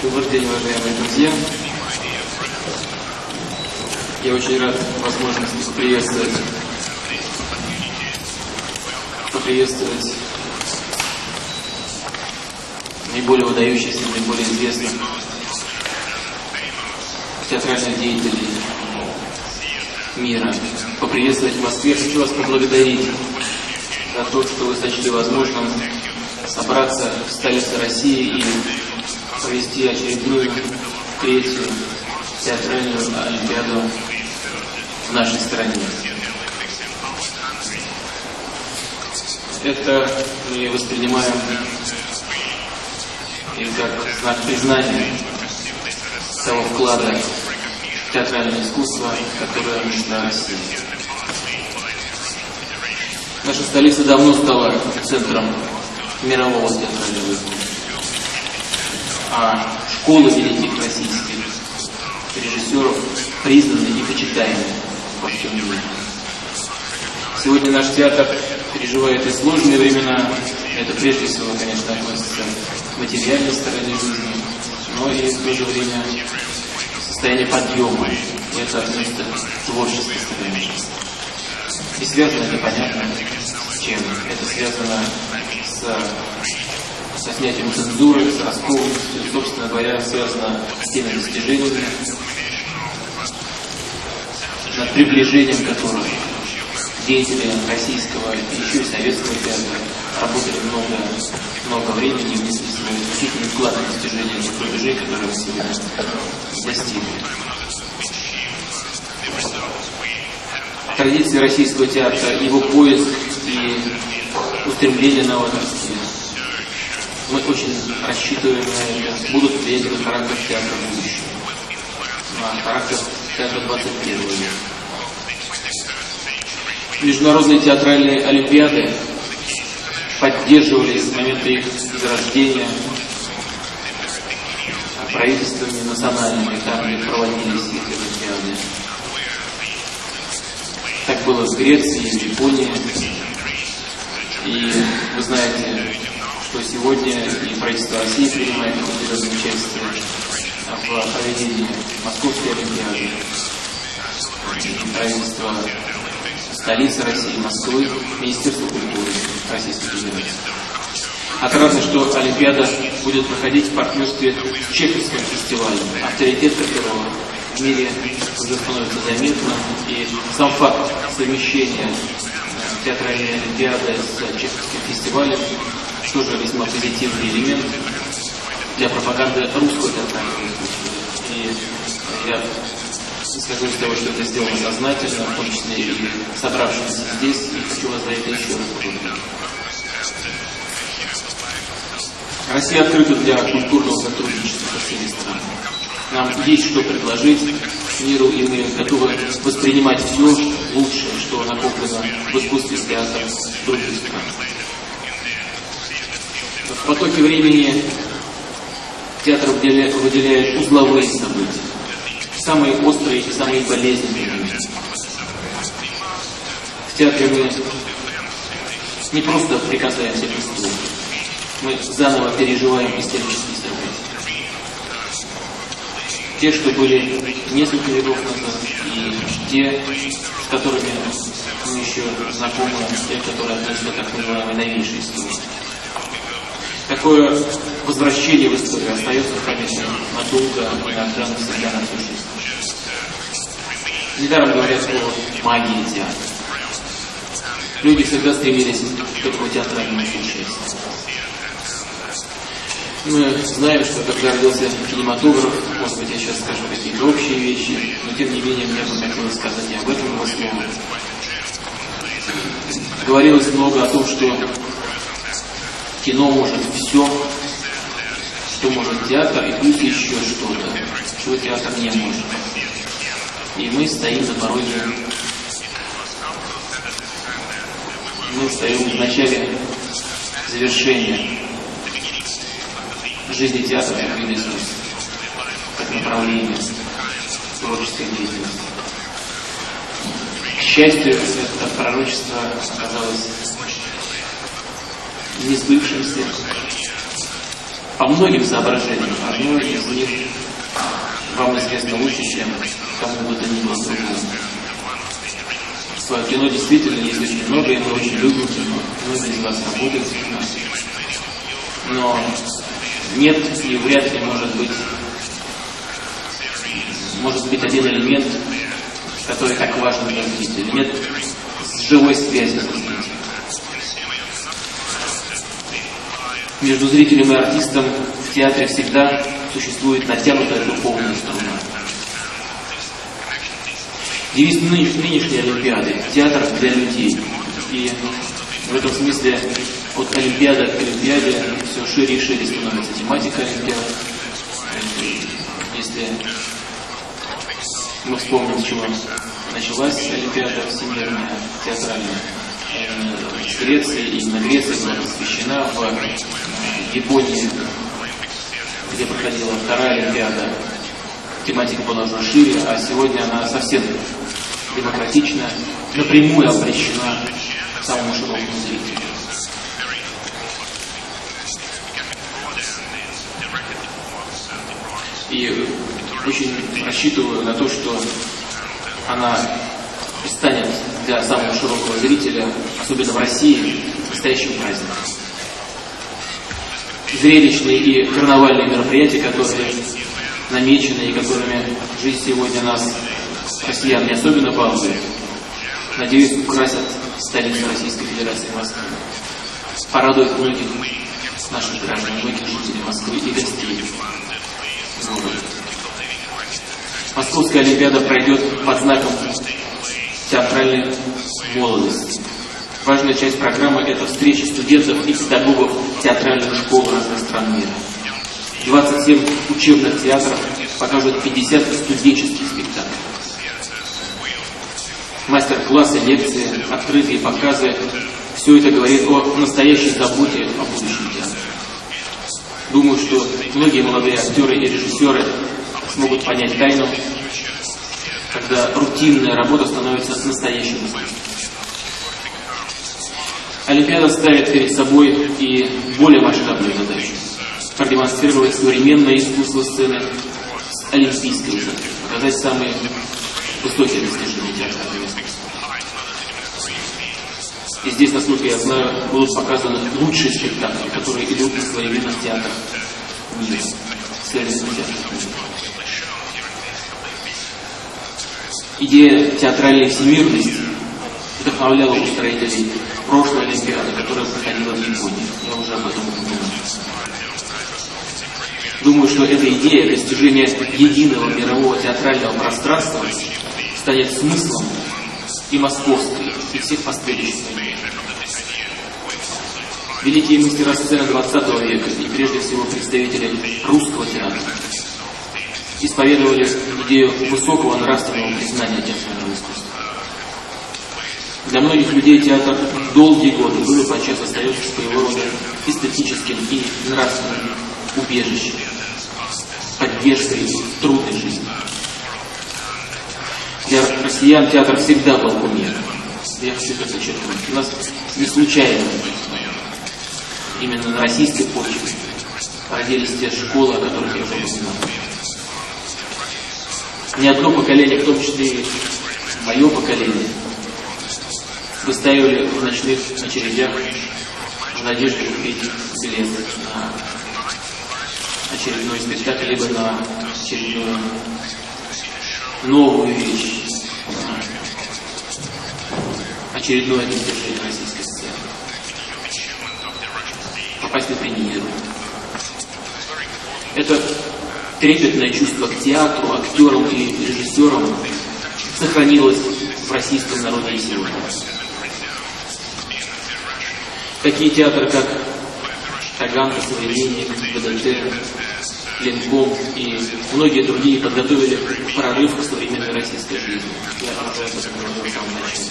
Добрый день, уважаемые друзья. Я очень рад возможности поприветствовать, поприветствовать наиболее выдающихся, наиболее известных театральных деятелей мира. Поприветствовать в Москве. Хочу вас поблагодарить за то, что вы сочли возможным собраться в столице России и провести очередную третью театральную олимпиаду в нашей стране. Это мы воспринимаем и как знак признания того вклада в театральное искусство, которое нужно России. Наша столица давно стала центром мирового театрального искусства. Школы великих российских режиссеров признаны и почитаемы во всем мире. Сегодня наш театр переживает и сложные времена. Это прежде всего, конечно, относится к материальной стороне жизни, но и в то же время состояние подъема. И это относится к творческой стороне жизни. И связано непонятно с чем. Это связано с, со снятием цензуры, раскованностью, собственно говоря, связано с теми достижениями, над приближением которых деятели российского и еще и советского театра работали много, много времени и внесли свой значительный вклад в достижение тех рубежей, которые мы сегодня достигли. Традиции российского театра, его поиск и устремление на возрасте. Мы очень рассчитываем на это, будут на характер театра будущего, на характер театра 21 века. Международные театральные олимпиады поддерживались с момента их зарождения правительствами национальными, там, где проводились эти олимпиады. Так было в Греции, в Японии. И вы знаете, что сегодня и правительство России принимает участие в проведении Московской Олимпиады. И правительство столицы России, Москвы, Министерство культуры Российской Федерации. Отрадно, что Олимпиада будет проходить в партнерстве с Чеховским фестивалем, авторитет которого в мире уже становится заметным, и сам факт совмещения театральной Олимпиады с Чеховским фестивалем тоже весьма позитивный элемент для пропаганды русского театрального. И я исхожу из того, что это сделано сознательно, в том числе и собравшимся здесь, и хочу вас за это еще раз поблагодарить. Россия открыта для культурного сотрудничества со всеми странами. Нам есть что предложить миру, и мы готовы воспринимать все лучшее, что накоплено в искусстве театра других стран. В потоке времени театр выделяет узловые события самые острые и самые болезненные. В театре мы не просто прикасаемся к искусству, мы заново переживаем исторические события. Те, что были несколько веков назад, и те, с которыми мы еще знакомы, те, которые относятся к так называемой новейшей истории. Такое возвращение в историю остается в памяти надолго, иногда навсегда на всю жизнь. Недаром говорят слово магия театра. Люди всегда стремились к этому театральному участию. Мы знаем, что когда родился кинематограф, может быть, я сейчас скажу какие-то общие вещи, но тем не менее мне бы хотелось сказать и об этом его слове. Говорилось много о том, что кино может все, что может театр, и плюс еще что-то, чего театр не может. И мы стоим на пороге, мы стоим в начале завершения жизни театра как ресурс, как направление творческой деятельности. К счастью, это пророчество оказалось не сбывшимся. по многим соображениям. Одно из них вам известно лучше, чем кому бы то ни было другому. Свое кино действительно есть очень много, и мы очень любим кино. Многие из вас работают в кино. Но нет и вряд ли может быть может быть один элемент, который так важен для зрителя. Нет живой связи Между зрителем и артистом в театре всегда существует натянутая духовная струна. Девиз нынешней Олимпиады – театр для людей. И в этом смысле от Олимпиады к Олимпиаде все шире и шире становится тематика Олимпиады. Если мы вспомним, с чего началась Олимпиада всемирная, театральная, в Греции, именно Греция была посвящена в Японии, где проходила вторая Олимпиада. Тематика была уже шире, а сегодня она совсем демократична, напрямую обращена к самому широкому зрителю. И очень рассчитываю на то, что она станет для самого широкого зрителя, особенно в России, настоящим праздником. Зрелищные и карнавальные мероприятия, которые намечены и которыми жизнь сегодня нас, россиян, не особенно балует, надеюсь, украсят столицу Российской Федерации Москвы. Порадует многих наших граждан, многих жителей Москвы и гостей города. Московская Олимпиада пройдет под знаком театральной молодости. Важная часть программы – это встречи студентов и педагогов театральных школ разных стран мира. 27 учебных театров покажут 50 студенческих спектаклей. Мастер-классы, лекции, открытые показы – все это говорит о настоящей заботе о будущем театре. Думаю, что многие молодые актеры и режиссеры смогут понять тайну когда рутинная работа становится настоящим искусством. Олимпиада ставит перед собой и более масштабную задачу – продемонстрировать современное искусство сцены с олимпийской высоты, показать самые высокие достижения театрального искусства. И здесь, насколько я знаю, будут показаны лучшие спектакли, которые идут на современных театрах мира, современных театрах мира. Идея театральной всемирности вдохновляла устроителей прошлой Олимпиады, которая проходила в Японии. Я уже об этом упомянул. Думаю, что эта идея достижения единого мирового театрального пространства станет смыслом и московской, и всех последующих Великие мастера сцены 20 века и прежде всего представители русского театра исповедовали идею высокого нравственного признания театрального искусства. Для многих людей театр долгие годы был и подчас остается своего рода эстетическим и нравственным убежищем, поддержкой трудной жизни. Для россиян театр всегда был кумиром. Я хочу подчеркнуть. У нас не случайно именно на российской почве родились те школы, о которых я уже упоминал не одно поколение, в том числе и мое поколение, выставили в ночных очередях в надежде купить билет на очередной спектакль, либо на очередную новую вещь, очередное достижение российской сцены. Попасть на премьеру. Это трепетное чувство к театру, актерам и режиссерам сохранилось в российском народе и сегодня. Такие театры, как Таганка, Современник, ВДТ, Ленком и многие другие подготовили прорыв к современной российской жизни. Я уже об этом говорил в самом начале.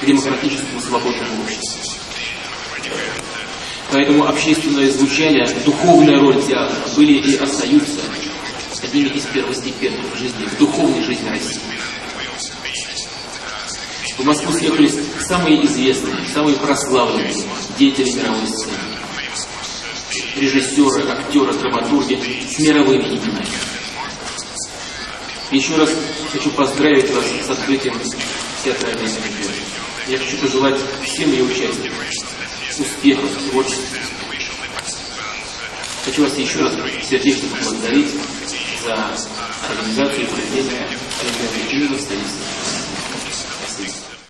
К демократическому свободному обществу. Поэтому общественное звучание, духовная роль театра были и остаются одними из первостепенных в жизни, в духовной жизни России. В Москву съехались самые известные, самые прославленные деятели мировой сцены. режиссеры, актеры, драматурги с мировыми именами. Еще раз хочу поздравить вас с открытием театральной олимпиады. Я хочу пожелать всем ее участникам успехов, творчества. Хочу вас еще раз сердечно поблагодарить за организацию и проведение Олимпиады именно в столице.